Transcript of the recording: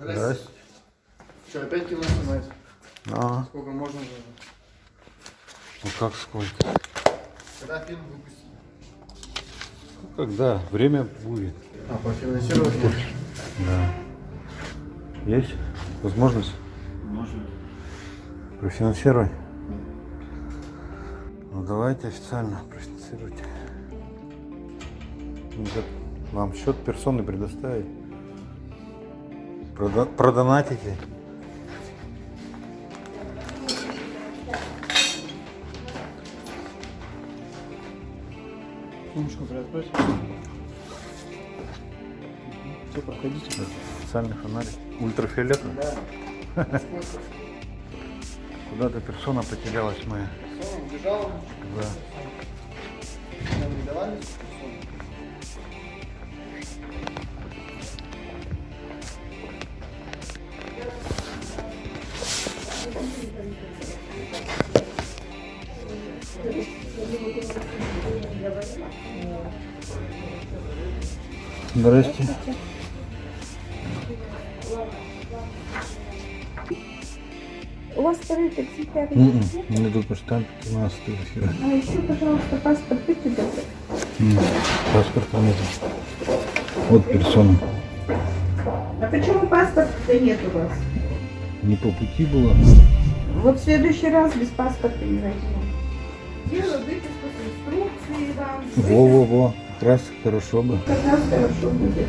Здрасте. Что, опять кино снимать? А, Сколько можно уже? ну как сколько? Когда фильм выпустить? Ну, когда? Время будет. А, пофинансировать? Да. Есть возможность Можно. профинансировать? Ну давайте официально профинансируйте. Вам счет персоны предоставить. Прода- продонатите. Сумочку приоткройте. Все, проходите. Специальный фонарик. Ультрафиолетовый. Да. Куда-то персона потерялась моя. Все, убежал. Да. Здрасте. У вас второй экземпляр М-м, есть? Мне только штампики надо сфотографировать. А еще, пожалуйста, паспорт добры. М, Паспорта нет. Вот персона. А почему паспорта нет у вас? Не по пути было. Вот в следующий раз без паспорта не возьму. Делаю выписку с инструкцией вам. Во-во-во. Как раз хорошо бы. Как раз хорошо будет.